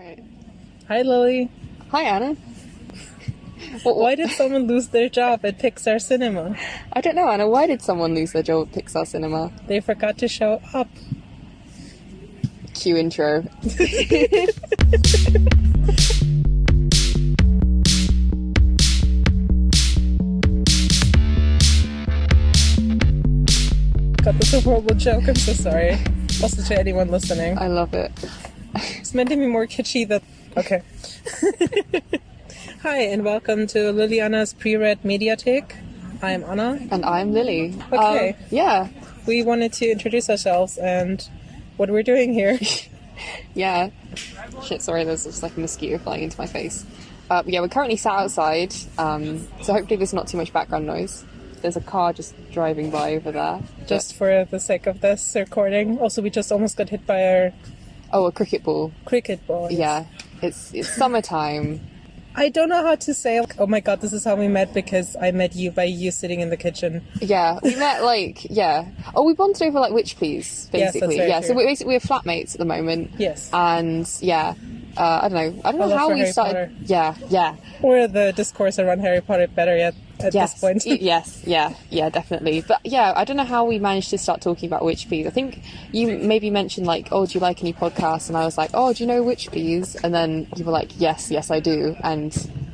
Right. Hi, Lily. Hi, Anna. Why did someone lose their job at Pixar Cinema? I don't know, Anna. Why did someone lose their job at Pixar Cinema? They forgot to show up. Cue intro. God, that's a horrible joke. I'm so sorry. Also, to anyone listening, I love it. It's meant to be more kitschy. Than okay. Hi, and welcome to Liliana's pre-read Mediatek. I'm Anna. And I'm Lily. Okay. Um, yeah. We wanted to introduce ourselves and what we're doing here. Yeah. Shit, sorry, there's just like a mosquito flying into my face. Uh, yeah, we're currently sat outside, um, so hopefully there's not too much background noise. There's a car just driving by over there. Just for the sake of this recording. Also, we just almost got hit by our Oh, a cricket ball. cricket ball. Yeah. It's it's summertime. I don't know how to say. Oh my god, this is how we met because I met you by you sitting in the kitchen. Yeah, we met like yeah. Oh, we bonded over like Witch Please, Yes, basically. very yeah, so we're basically we're flatmates at the moment. Yes. And yeah, uh, I don't know. I don't know how we Harry started. Potter. Yeah, yeah, Or the discourse around Harry Potter better yet at yes, this point. yes, yeah, yeah, definitely. But yeah, I don't know how we managed to start talking about Witch Please. I think you maybe mentioned like, oh, do you like any podcasts? And I was like, oh, do you know Witch Please? And then you were like, yes, yes, I do. And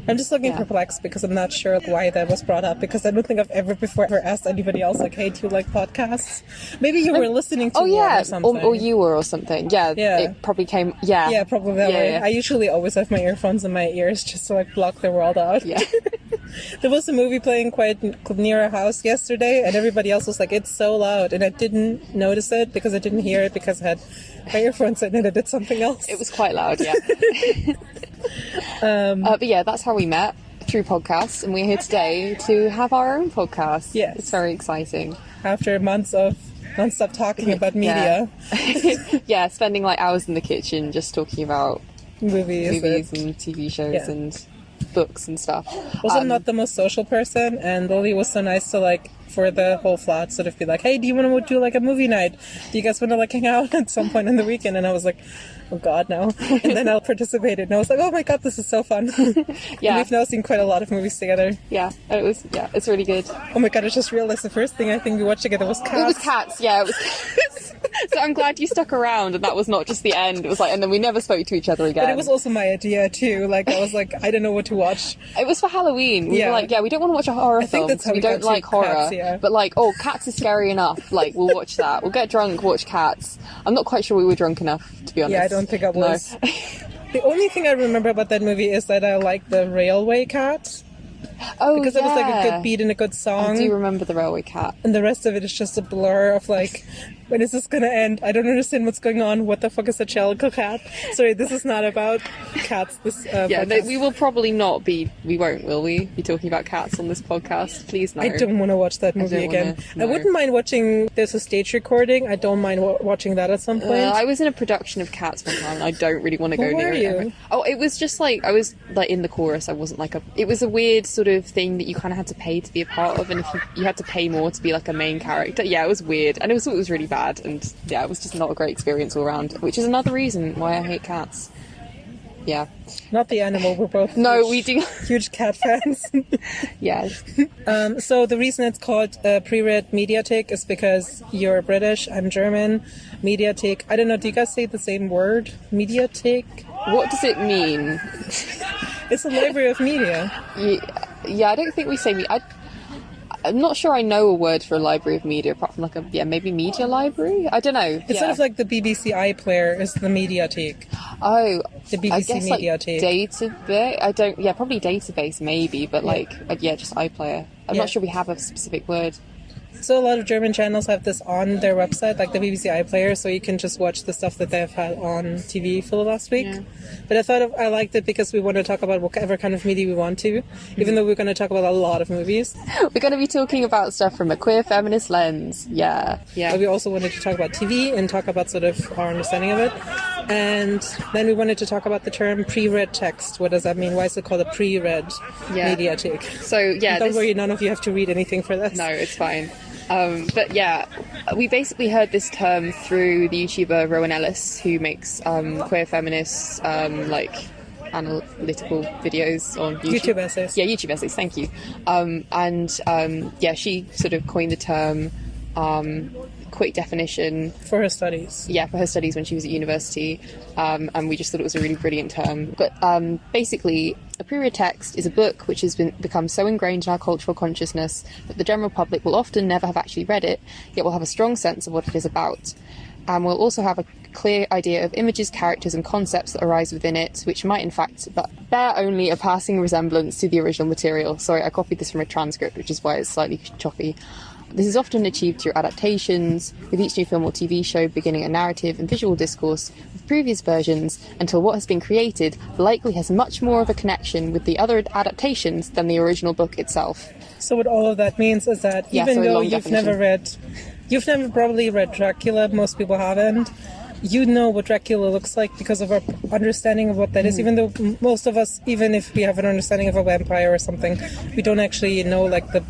I'm just looking Yeah. perplexed because I'm not sure why that was brought up because I don't think I've ever before ever asked anybody else like, hey, do you like podcasts? Maybe you oh, were listening to oh yeah, or something. or, or you were or something. Yeah, Yeah. it probably came. Yeah, Yeah, probably that Yeah, way. yeah. I usually always have my earphones in my ears just to like block the world out. yeah. There was a movie playing quite near our house yesterday, and everybody else was like, "It's so loud," and I didn't notice it because I didn't hear it because I had my earphones in and I did something else. It was quite loud, yeah. Um, uh, but yeah, that's how we met through podcasts, and we're here today to have our own podcast. Yes. it's very exciting. after months of non-stop talking about media, Yeah. yeah, spending like hours in the kitchen just talking about movies. movies and- and TV shows Yeah. and books and stuff. Also, Um, not the most social person, and Lily was so nice to like for the whole flat sort of be like, "Hey, do you want to do like a movie night? Do you guys want to like hang out at some point in the weekend?" And I was like, "Oh God, no!" And then I participated, and I was like, "Oh my God, this is so fun!" Yeah. and we've now seen quite a lot of movies together. yeah, it was yeah, it's really good. Oh my God, I just realized the first thing I think we watched together was Cats. It was cats, yeah. It was. so I'm glad you stuck around, and that was not just the end. It was like, and then we never spoke to each other again. But it was also my idea too. Like I was like, I don't know what to watch. It was for Halloween. We Yeah. were like, yeah, we don't want to watch a horror think film because we we don't like horror. Cats, yeah. But like, oh, Cats is scary enough. Like, we'll watch that. We'll get drunk, watch Cats. I'm not quite sure we were drunk enough, to be honest. Yeah, I don't think I No. was. The only thing I remember about that movie is that I like the railway cat oh, because it was like a good beat and a good song. I do remember the Railway Cat. and the rest of it is just a blur of like when is this gonna end i don't understand what's going on what the fuck is a calico cat sorry this is not about cats this uh, Yeah, no, we will probably not be. We won't, will we? Be talking about cats on this podcast? Please no. I don't want to watch that movie don't again. wanna- I wouldn't mind watching. There's a stage recording. I don't mind wa- watching that at some point. Uh, I was in a production of Cats one time, and I don't really want to go near it. you? ever. Oh, it was just like I was like in the chorus. I wasn't like a. It was a weird sort of thing that you kind of had to pay to be a part of, and if you, you had to pay more to be like a main character, yeah, it was weird, and it was it was really bad, and yeah, it was just not a great experience all around. Which is another reason why I hate cats. Yeah. Not the animal. We're both No, huge, we do. huge cat fans. Yeah. um, so the reason it's called uh, pre-read Mediatek is because you're British. I'm German. Mediatek. I don't know. Do you guys say the same word? Mediatek. What does it mean? It's a library of media. Yeah, yeah, I don't think we say me. I, I'm not sure I know a word for a library of media apart from like a yeah maybe media library. I don't know. It's sort of like the BBC iPlayer is the Mediatek. oh the I BBC guess like database. I don't yeah probably database maybe, but like uh, yeah just iPlayer. I'm Yeah. not sure we have a specific word. So a lot of German channels have this on their website, like the BBC iPlayer, so you can just watch the stuff that they've had on TV for the last week. Yeah. But I thought of, I liked it because we want to talk about whatever kind of media we want to, even though we're going to talk about a lot of movies. We're going to be talking about stuff from a queer feminist lens. Yeah, But yeah. we also wanted to talk about TV and talk about sort of our understanding of it. And then we wanted to talk about the term pre-read text. What does that mean? Why is it called a pre-read Yeah. mediatek? So yeah, Don't this- worry, none of you have to read anything for this. no, it's fine. Um, but yeah, we basically heard this term through the YouTuber Rowan Ellis, who makes um, queer feminist um, like analytical videos on YouTube. YouTube essays. Yeah, YouTube essays. Thank you. Um, and um, yeah, she sort of coined the term. Um, quick definition For her studies. yeah, for her studies when she was at university, um, and we just thought it was a really brilliant term. But um, basically, a pre-read text is a book which has been become so ingrained in our cultural consciousness that the general public will often never have actually read it, yet will have a strong sense of what it is about, and will also have a clear idea of images, characters, and concepts that arise within it, which might in fact bear only a passing resemblance to the original material. Sorry, I copied this from a transcript, which is why it's slightly choppy. This is often achieved through adaptations, with each new film or TV show beginning a narrative and visual discourse with previous versions until what has been created likely has much more of a connection with the other adaptations than the original book itself. So what all of that means is that Yeah, even so though you've definition. never read, you've never probably read Dracula. Most people haven't. You know what Dracula looks like because of our understanding of what that Mm. is. Even though most of us, even if we have an understanding of a vampire or something, we don't actually know like the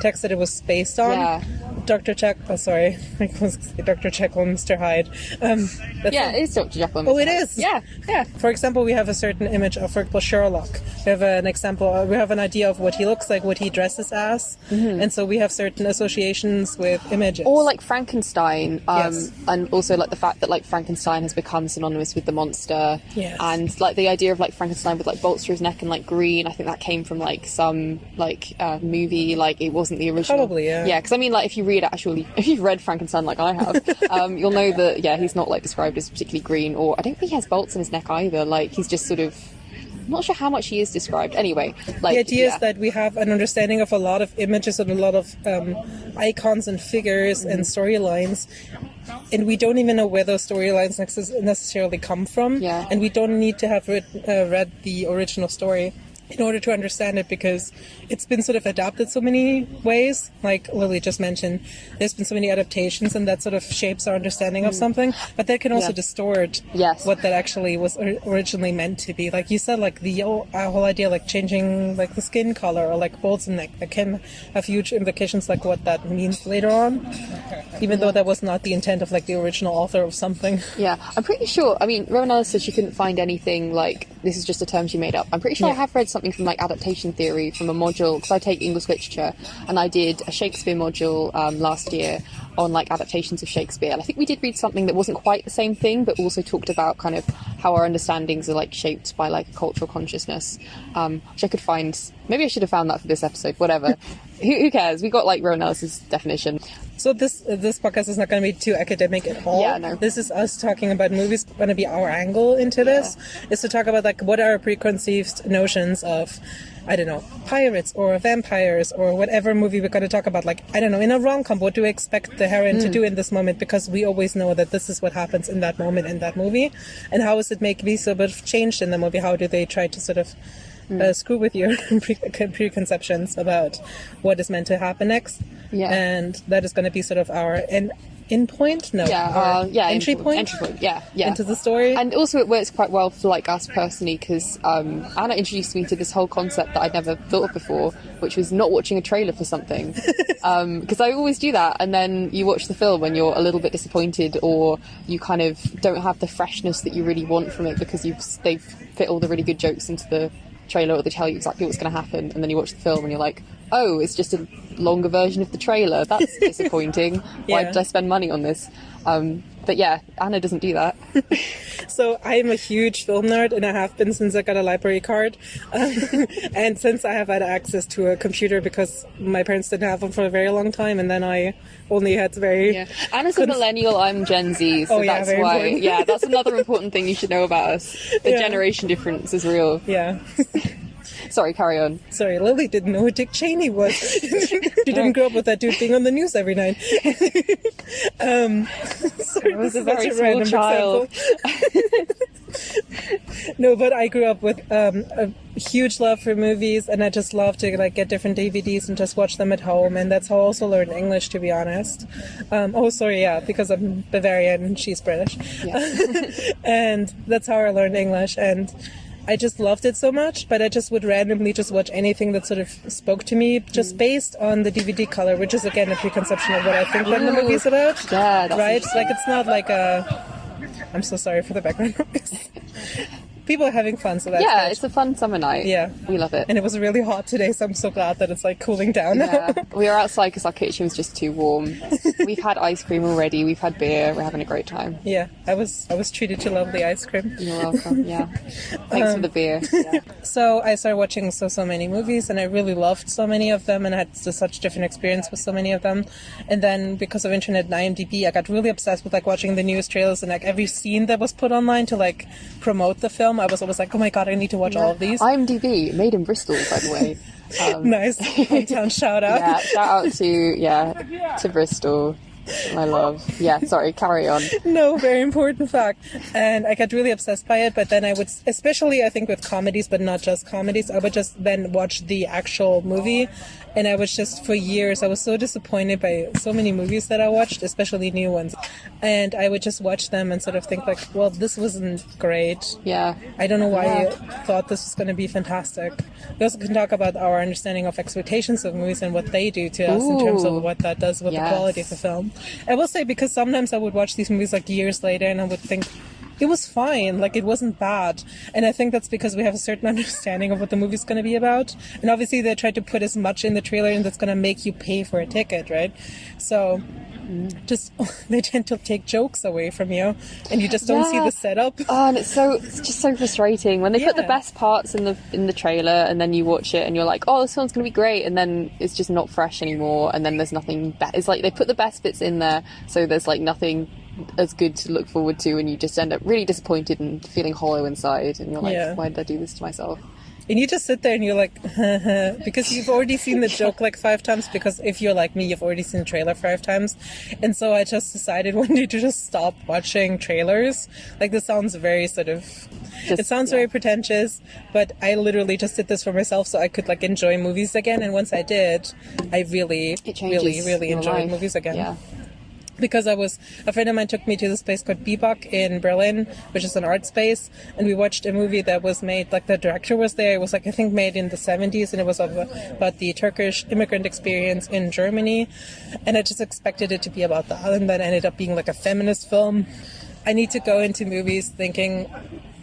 text that it was based on. Yeah. Dr. Check. Oh, sorry, I was Dr. Jekyll and Mr. Hyde. Um, Yeah, it is Dr. Jekyll. and Oh, Mr. it Hyde. is? Yeah, yeah. For example, we have a certain image of, for example, Sherlock. We have an example, uh, we have an idea of what he looks like, what he dresses as, and so we have certain associations with images. Or like Frankenstein, um, Yes. and also like the fact that like Frankenstein has become synonymous with the monster, Yes. and like the idea of like Frankenstein with like bolts through his neck and like green. I think that came from like some like uh, movie. Like it wasn't the original. Probably, yeah. Yeah, because I mean, like if you read actually, if you've read Frankenstein like I have, um, you'll know that yeah, he's not like described as particularly green, or I don't think he has bolts in his neck either. Like he's just sort of. I'm not sure how much he is described. Anyway, like the idea yeah. is that we have an understanding of a lot of images and a lot of um, icons and figures and storylines, and we don't even know where those storylines necessarily come from. Yeah. And we don't need to have read, uh, read the original story in order to understand it because it's been sort of adapted so many ways. Like Lily just mentioned, there's been so many adaptations, and that sort of shapes our understanding of something. But that can also Mm. Yeah. distort Yes. what that actually was originally meant to be. Like you said, like the whole, idea, like changing like the skin color or like bolts and neck, that can have huge implications, like what that means later on. Even though that was not the intent of like the original author of something. Yeah, I'm pretty sure. I mean, Rowan Ellis said she couldn't find anything like this is just a term she made up. I'm pretty sure I have read something from like adaptation theory from a module because I take English literature and I did a Shakespeare module um, last year on like adaptations of Shakespeare. And I think we did read something that wasn't quite the same thing, but also talked about kind of how our understandings are like shaped by like cultural consciousness, um, which I could find. Maybe I should have found that for this episode. Whatever. who, who cares? We got like Rowan Ellis's definition. So this uh, this podcast is not going to be too academic at all. Yeah, no. This is us talking about movies. Going to be our angle into this is to talk about like what are our preconceived notions of, I don't know, pirates or vampires or whatever movie we're going to talk about. Like I don't know, in a rom com, what do we expect the heroine Hmm. to do in this moment? Because we always know that this is what happens in that moment in that movie, and how is it make be so bit changed in the movie? How do they try to sort of Hmm. uh, screw with your pre- preconceptions about what is meant to happen next? Yeah. and that is going to be sort of our in in point no Yeah, our uh, yeah, entry point entry point. Yeah, yeah. into the story And also, it works quite well for like us personally because um, Anna introduced me to this whole concept that I'd never thought of before, which was not watching a trailer for something. Because I always do that, and then you watch the film and you're a little bit disappointed, or you kind of don't have the freshness that you really want from it because you've they've fit all the really good jokes into the trailer, or they tell you exactly what's going to happen, and then you watch the film and you're like, oh, it's just a longer version of the trailer. That's disappointing. Why did I spend money on this? Um, but yeah, Anna doesn't do that. so i am a huge film nerd and i have been since i got a library card um, and since i have had access to a computer because my parents didn't have one for a very long time and then i only had very Yeah. Anna's a millennial, I'm Gen Z, so Oh, yeah, that's why. important. Yeah, that's another important thing you should know about us. The Yeah. generation difference is real. yeah Sorry, carry on. sorry lily didn't know who dick cheney was she didn't grow up with that dude being on the news every night um sorry, was this a is such very small random child. example. no, but I grew up with um, a huge love for movies, and I just love to like get different DVDs and just watch them at home. And that's how I also learned English, to be honest. Um, oh, sorry, yeah, because I'm Bavarian and she's British, Yeah. and that's how I learned English. And I just loved it so much, but I just would randomly just watch anything that sort of spoke to me, just mm. based on the DVD color, which is again a preconception of what I think the Ooh. movie's about. Right. Like it's not like a. I'm so sorry for the background noise. People are having fun, so that's yeah, good. it's a fun summer night. Yeah. we love it. and it was really hot today, so I'm so glad that it's like cooling down now. Yeah, we were outside because our kitchen was just too warm. We've had ice cream already. We've had beer. We're having a great time. Yeah, I was I was treated to lovely ice cream. You're welcome. Yeah, thanks Um, for the beer. Yeah. So I started watching so so many movies, and I really loved so many of them, and I had such different experience with so many of them. And then because of internet and IMDb, I got really obsessed with like watching the newest trailers and like every scene that was put online to like promote the film. I was always like, oh my god, I need to watch all of these. IMDb, made in Bristol, by the way. Um, nice hometown shout out. yeah, shout out to yeah to Bristol, my love. Yeah, sorry, carry on. no, very important fact. And I got really obsessed by it, but then I would, especially I think with comedies, but not just comedies, I would just then watch the actual movie. And I was just, for years, I was so disappointed by so many movies that I watched, especially new ones. And I would just watch them and sort of think like, well, this wasn't great. Yeah, I don't know why Yeah. you thought this was going to be fantastic. We also can talk about our understanding of expectations of movies and what they do to us in terms of what that does with Yes. the quality of the film. I will say because sometimes I would watch these movies like years later and I would think it was fine, like it wasn't bad. And I think that's because we have a certain understanding of what the movie's going to be about. And obviously they try to put as much in the trailer and that's going to make you pay for a ticket, right? So just they tend to take jokes away from you and you just don't see the setup. Oh, and um, it's so it's just so frustrating when they put the best parts in the in the trailer, and then you watch it and you're like, oh, this one's gonna be great, and then it's just not fresh anymore, and then there's nothing. Be- it's like they put the best bits in there, so there's like nothing as good to look forward to, and you just end up really disappointed and feeling hollow inside, and you're like, Yeah. why did I do this to myself? And you just sit there and you're like, because you've already seen the joke like five times. Because if you're like me, you've already seen the trailer five times. And so I just decided one day to just stop watching trailers. Like, this sounds very sort of, it sounds yeah. very pretentious, but I literally just did this for myself so I could like enjoy movies again. And once I did, I really, really, really enjoyed life. movies again Yeah. Because I was a friend of mine took me to this place called Bebop in Berlin, which is an art space, and we watched a movie that was made like the director was there. It was like I think made in the seventies, and it was about the Turkish immigrant experience in Germany, and I just expected it to be about that, and then ended up being like a feminist film. I need to go into movies thinking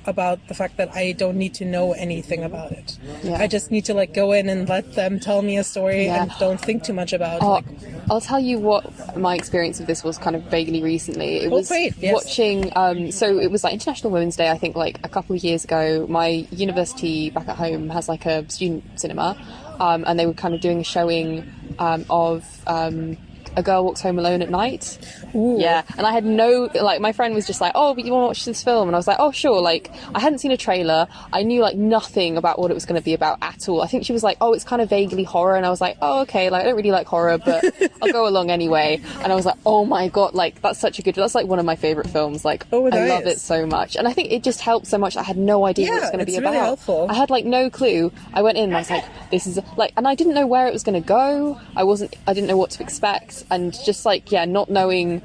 about the fact that I don't need to know anything about it. Yeah. I just need to like go in and let them tell me a story Yeah. and don't think too much about Oh, like I'll tell you what my experience of this was kind of vaguely recently. It Oh, was great, yes. watching, um, so it was like International Women's Day, I think, like a couple of years ago. My university back at home has like a student cinema, um, and they were kind of doing a showing um, of. A girl walks home alone at night. Ooh. Yeah, and I had no like. My friend was just like, "Oh, but you want to watch this film?" And I was like, "Oh, sure." Like, I hadn't seen a trailer. I knew like nothing about what it was going to be about at all. I think she was like, "Oh, it's kind of vaguely horror," and I was like, "Oh, okay." Like, I don't really like horror, but I'll go along anyway. And I was like, "Oh my god!" Like, that's such a good. That's like one of my favorite films. Like, Oh, I love it so much, and I think it just helped so much. I had no idea what it was going to be it's about. helpful. I had like no clue. I went in and I was like, this is like, and I didn't know where it was going to go. I wasn't, I didn't know what to expect. And just like, yeah, not knowing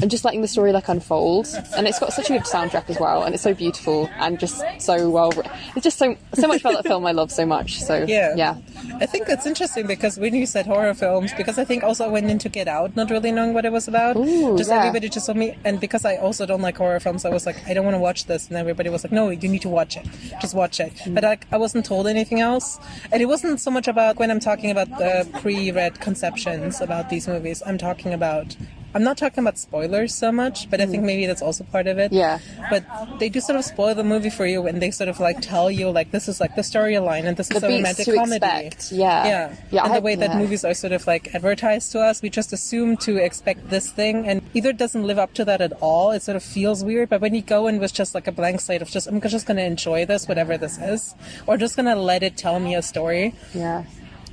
and just letting the story like unfold. And it's got such a good soundtrack as well. And it's so beautiful and just so well, it's just so, so much about that film I love so much. So Yeah. yeah. I think that's interesting because when you said horror films, because I think also I went in to Get Out not really knowing what it was about. Ooh, just yeah. everybody just told me, and because I also don't like horror films, I was like, I don't want to watch this, and everybody was like, No, you need to watch it. Just watch it. Mm. But like, I wasn't told anything else, and it wasn't so much about when I'm talking about the pre-read conceptions about these movies. I'm talking about. I'm not talking about spoilers so much, but I think maybe that's also part of it. Yeah. But they do sort of spoil the movie for you, and they sort of like tell you like this is like the storyline, and this is a romantic comedy. expect, yeah. Yeah. Yeah, And I- the way that yeah. movies are sort of like advertised to us, we just assume to expect this thing and either it doesn't live up to that at all, it sort of feels weird, but when you go in with just like a blank slate of just I'm just gonna enjoy this, whatever this is, or just gonna let it tell me a story. Yeah.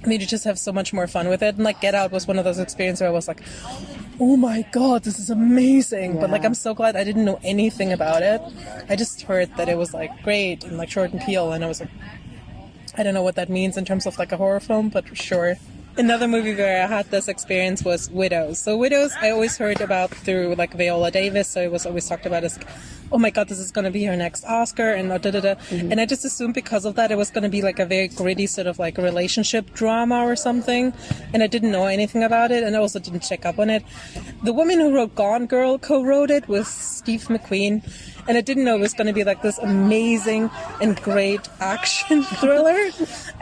I mean, you just have so much more fun with it. And like Get Out was one of those experiences where I was like, oh my god, this is amazing. But like, I'm so glad I didn't know anything about it. I just heard that it was like great and like Jordan Peele, and I was like, I don't know what that means in terms of like a horror film, but sure. Another movie where I had this experience was Widows. So Widows, I always heard about through like Viola Davis. So it was always talked about as, oh my god, this is going to be her next Oscar, and da da da. Mm-hmm. And I just assumed because of that it was going to be like a very gritty sort of like relationship drama or something. And I didn't know anything about it, and I also didn't check up on it. The woman who wrote Gone Girl co-wrote it with Steve McQueen. And I didn't know it was going to be like this amazing and great action thriller.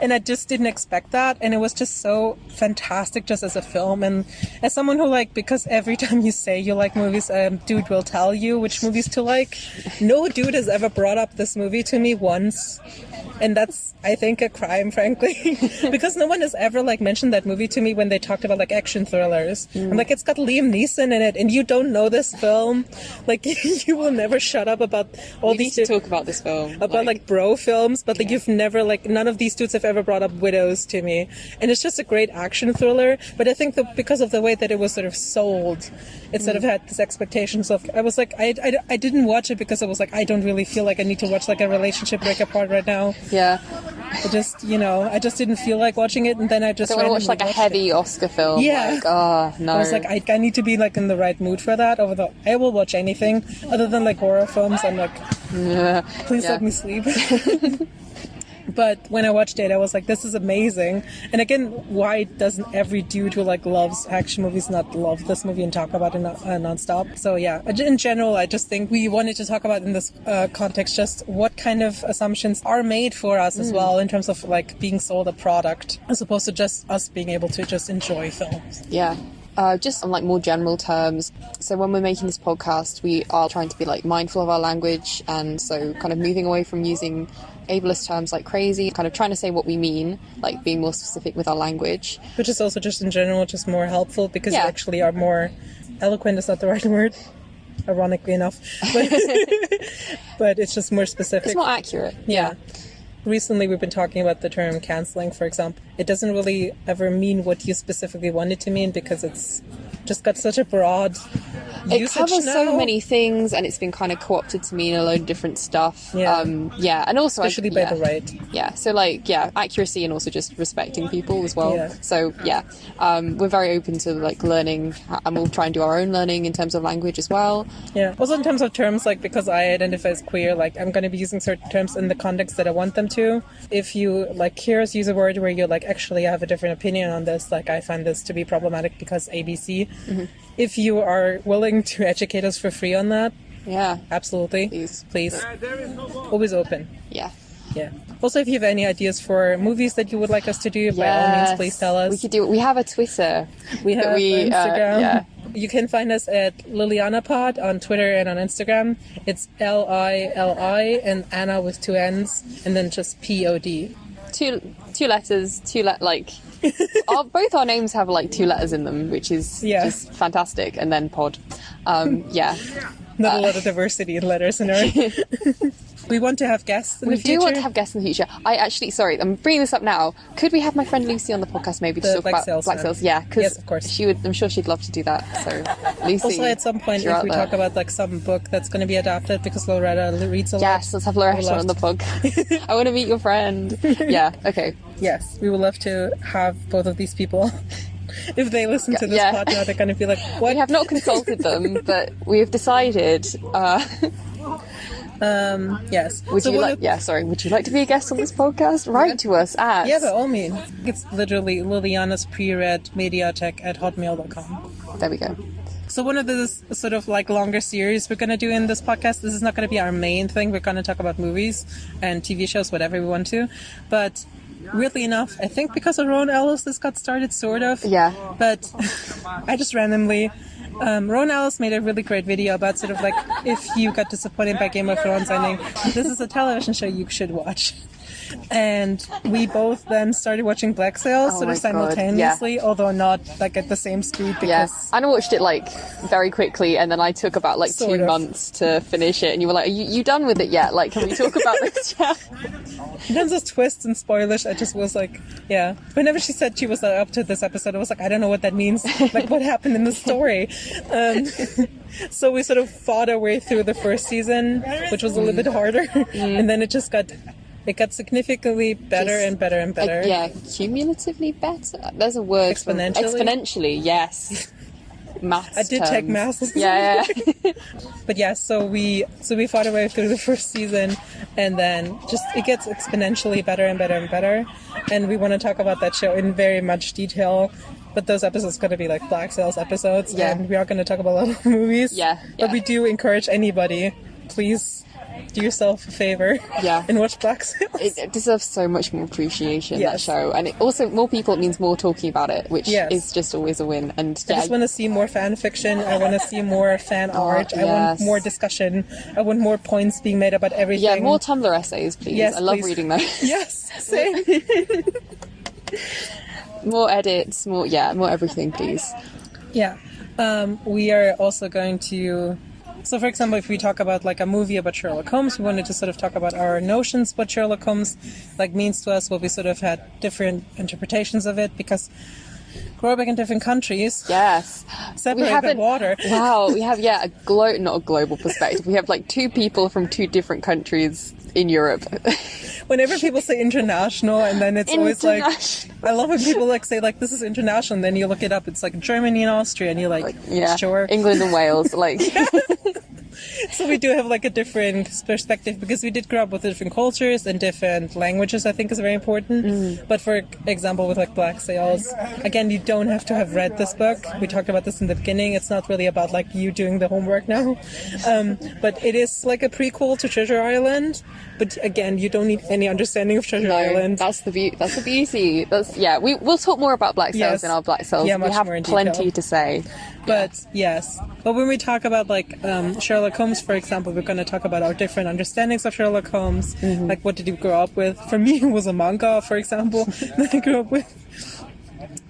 And I just didn't expect that. And it was just so fantastic just as a film. And as someone who like, because every time you say you like movies, um, dude will tell you which movies to like. No dude has ever brought up this movie to me once. And that's, I think, a crime, frankly, because no one has ever like mentioned that movie to me when they talked about like action thrillers. I'm like, it's got Liam Neeson in it, and you don't know this film. Like, you will never shut up about all We need these to di- talk about this film. about like, bro films, but like you've never like none of these dudes have ever brought up widows to me, and it's just a great action thriller. But I think that because of the way that it was sort of sold, it sort of mm. had this expectations of. I was like, I, I, I didn't watch it because I was like, I don't really feel like I need to watch like a relationship break apart right now. yeah. I just, you know, I just didn't feel like watching it, and then I just Don't want to watch like a watched it. heavy Oscar film. Yeah. Like, oh no. I was like, I, I need to be like in the right mood for that. Although I will watch anything other than like horror films. I'm like, yeah. please Yeah. let me sleep. but when I watched it, I was like, this is amazing. And again, why doesn't every dude who like loves action movies not love this movie and talk about it non- uh, nonstop? So yeah, in general, I just think we wanted to talk about in this uh, context just what kind of assumptions are made for us as well in terms of like being sold a product as opposed to just us being able to just enjoy films. Yeah. Uh, just on like more general terms. So when we're making this podcast, we are trying to be like mindful of our language, and so kind of moving away from using ableist terms like crazy, kind of trying to say what we mean, like being more specific with our language. which is also just in general just more helpful because Yeah. you actually are more eloquent is not the right word ironically enough but, but it's just more specific It's more accurate. yeah recently we've been talking about the term canceling for example it doesn't really ever mean what you specifically want it to mean because it's just got such a broad It covers so many things, and it's been kind of co-opted to mean a load of different stuff. Yeah. um, yeah, and also I- especially by yeah. the right Yeah, so like yeah, accuracy and also just respecting people as well. Yeah. So yeah, um, we're very open to like learning, and we'll try and do our own learning in terms of language as well. Yeah. Also, in terms of terms, like because I identify as queer, like I'm going to be using certain terms in the context that I want them to. If you like hear us use a word where you're like, actually, I have a different opinion on this, like I find this to be problematic because ABC. If you are willing to educate us for free on that, Yeah, absolutely, Please. please, always open. yeah. Yeah. Also, if you have any ideas for movies that you would like us to do, by all means, please tell us. We could do. We have a Twitter. We have we, uh, Instagram. yeah. You can find us at Liliana Pod on Twitter and on Instagram. It's L I L I and Anna with two N's and then just P O D. Two two letters. Two let like. our, both our names have like two letters in them, which is Yeah. just fantastic. And then pod. Um, yeah, Not a lot of diversity in letters in our. we want to have guests in we the future. do want to have guests in the future. I actually, sorry, I'm bringing this up now. Could we have my friend Lucy on the podcast maybe to The talk Black about Sails black sails? Yeah, because Yes, of course. she would. I'm sure she'd love to do that. So, Lucy. also, at some point, if we there. talk about like some book that's going to be adapted because Loretta reads a lot. Yes, let's have Loretta on the podcast. I want to meet your friend. Yeah, okay. Yes, we would love to have both of these people. if they listen to this Yeah. now, they're going to be like, "What?" We have not consulted them, but we have decided. Uh, Um, yes. would So you like? Yeah, sorry. Would you like to be a guest on this podcast? Write to us at. Yeah, by all means. It's literally Liliana's pre-read mediatek at hotmail.com. There we go. So one of the sort of like longer series we're going to do in this podcast, this is not going to be our main thing. We're going to talk about movies and TV shows, whatever we want to. But weirdly enough, I think because of Rowan Ellis, this got started sort of. Yeah. But I just randomly, um, Rowan Ellis made a really great video about sort of like if you got disappointed by Game of Thrones ending, this is a television show you should watch. And we both then started watching Black Sails Oh sort of God, yeah. simultaneously, although not like at the same speed because Yeah, and I watched it like very quickly, and then I took about like Sort two of. months to finish it. And you were like, "Are you, you done with it yet? Like, can we talk about this?" Yeah. in terms of twists and spoilers, I just was like, yeah. Whenever she said she was uh, up to this episode, I was like, I don't know what that means. like, what happened in the story? Um, so we sort of fought our way through the first season, which was a little bit harder, and then it just got It got significantly better Just- and better and Uh, better. yeah, cumulatively better. There's a word. for- Exponentially? exponentially, yes. Maths. I did take terms. maths. Yeah, yeah. But yeah, so we so we fought our way through the first season, and then just it gets exponentially better and better and better. And we want to talk about that show in very much detail. But those episodes are going to be like Black Sails episodes, Yeah. and we are going to talk about a lot of movies. Yeah, But we do encourage anybody, please do yourself a favor. Yeah. And watch Black Sails. it, it deserves so much more appreciation that show, and it also more people it means more talking about it, which Yes. is just always a win. And I just want to see more fan fiction. I want to see more fan art. I Oh, want more discussion. I want more points being made about everything. yeah, more Tumblr essays, please. Yes, I love please. reading those. Yes, same. more edits, more yeah, more everything, please. Yeah. Um, we are also going to. So, for example, if we talk about like a movie about Sherlock Holmes, we wanted to sort of talk about our notions what Sherlock Holmes like means to us. What we sort of had different interpretations of it because growing up in different countries, Yes, Separate the water. wow, we have yeah a glo not a global perspective. We have like two people from two different countries in Europe. whenever people say international, and then it's always like, I love when people like say like this is international, and then you look it up, it's like Germany and Austria, and you're like, yeah, sure. England and Wales, like So we do have like a different perspective because we did grow up with different cultures and different languages. I think is very important. Mm. But for example, with like Black Sails, again, you don't have to have read this book. We talked about this in the beginning. It's not really about like you doing the homework now, um, but it is like a prequel to Treasure Island. But again, you don't need any understanding of Treasure No, Island. that's the beauty. That's the beauty. That's yeah. We we'll talk more about black sails Yes. in our black sails. Yeah, we have plenty detail. to say. But yes, but when we talk about like um, Sherlock Holmes, for example, we're going to talk about our different understandings of Sherlock Holmes. Mm-hmm. Like, what did you grow up with? For me, it was a manga, for example, that I grew up with.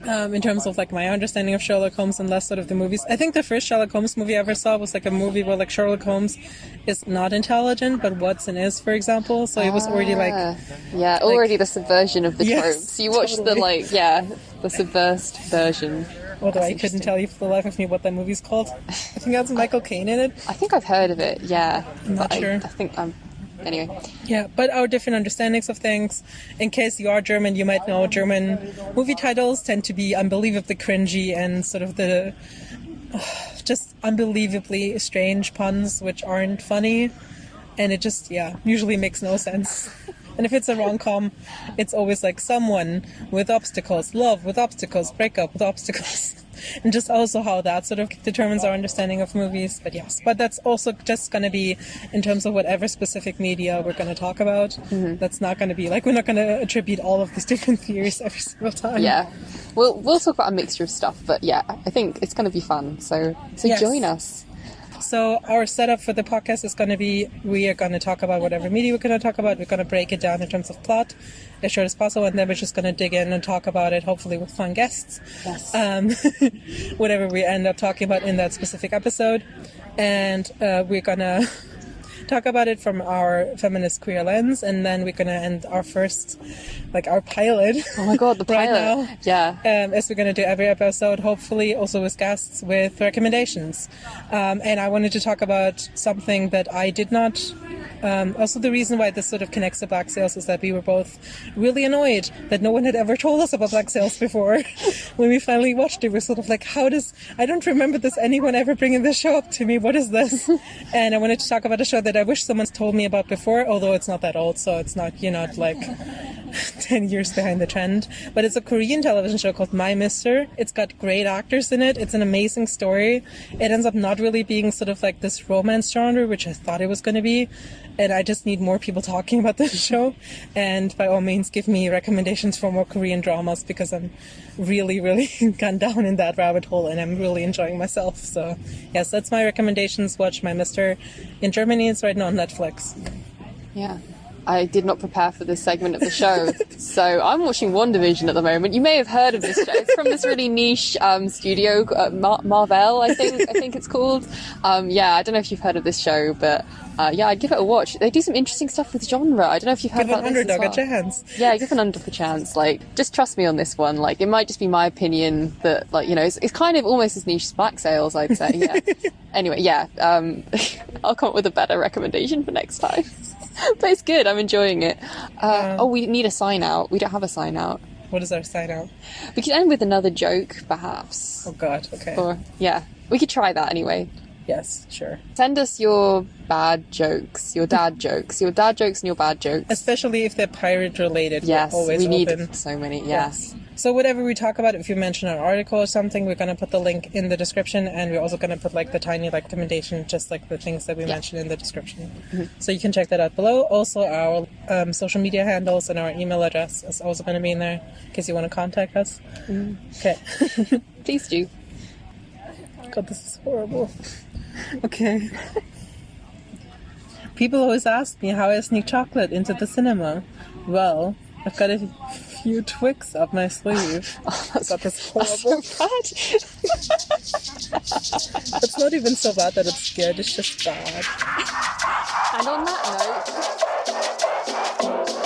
Um, in terms of like my understanding of Sherlock Holmes and less sort of the movies, I think the first Sherlock Holmes movie I ever saw was like a movie where like Sherlock Holmes is not intelligent, but Watson is, for example. So it was already like Ah, yeah, already the subversion of the Yes, tropes. You watch the like yeah, the subversed version. Although I couldn't tell you for the life of me what that movie's called. I think that's Michael Caine in it. I think I've heard of it. Yeah, I'm not I- sure. I, think I'm. Anyway, Yeah, but our different understandings of things. In case you are German, you might know German movie titles tend to be unbelievably cringy and sort of the just unbelievably strange puns which aren't funny. And it just, yeah, usually makes no sense. And if it's a rom com, it's always like someone with obstacles, love with obstacles, breakup with obstacles. And just also how that sort of determines our understanding of movies. But yes, but that's also just going to be in terms of whatever specific media we're going to talk about. Mm-hmm. That's not going to be like we're not going to attribute all of these different theories every single time. yeah, we'll we'll talk about a mixture of stuff. But yeah, I think it's going to be fun. So so Yes. join us. So our setup for the podcast is going to be we are going to talk about whatever media we're going to talk about. We're going to break it down in terms of plot as short as possible, and then we're just going to dig in and talk about it, hopefully with fun guests. Yes. Um, whatever we end up talking about in that specific episode, and uh, we're gonna talk about it from our feminist queer lens, and then we're gonna end our first, like our pilot. oh my god, the right pilot. now. Yeah. um, as we're going to do every episode, hopefully also with guests with recommendations. Um, and I wanted to talk about something that I did not. Um, also, the reason why this sort of connects to Black Sails is that we were both really annoyed that no one had ever told us about Black Sails before. when we finally watched it, we're sort of like, how does. I don't remember this anyone ever bringing this show up to me. What is this? and I wanted to talk about a show that I wish someone's told me about before, although it's not that old, so it's not, you're not like 10 years behind the trend. But it's a Korean television show called My Mister. It's got great actors in it. It's an amazing story. It ends up not really being sort of like this romance genre, which I thought it was going to be. And I just need more people talking about this show. And by all means, give me recommendations for more Korean dramas because I'm really, really gone down in that rabbit hole and I'm really enjoying myself. So, yes, that's my recommendations. Watch My Mister. In Germany, it's right now on Netflix. Yeah. I did not prepare for this segment of the show, so I'm watching WandaVision at the moment. You may have heard of this show. It's from this really niche um, studio, uh, Mar- Marvel, I think. I think it's called. Um, yeah, I don't know if you've heard of this show, but uh, yeah, I'd give it a watch. They do some interesting stuff with genre. I don't know if you've heard Give an about this as underdog well. a chance. Yeah, give an underdog a chance. Like, just trust me on this one. Like, it might just be my opinion that, like, you know, it's, it's kind of almost as niche as black sails, I'd say. Yeah. anyway, yeah. Um, I'll come up with a better recommendation for next time. but it's good. I'm enjoying it. Uh, oh, we need a sign out. We don't have a sign out. What is our sign out? We could end with another joke, perhaps. Oh God. Okay. Or yeah, we could try that anyway. Yes. Sure. Send us your bad jokes, your dad jokes, your dad jokes and your bad jokes. Especially if they're pirate related. yes, we need open. so many. Yes. So whatever we talk about, if you mention an article or something, we're gonna put the link in the description, and we're also gonna put like the tiny like recommendation, just like the things that we mentioned in the description. So you can check that out below. Also, our um, social media handles and our email address is also gonna be in there in case you want to contact us. Okay. Please do. God, this is horrible. Okay. People always ask me how I sneak chocolate into the cinema. Well, I've got a few tricks up my sleeve. Oh, that's, is that's horrible. so bad. It's not even so bad that it's good, it's just bad. and on that note.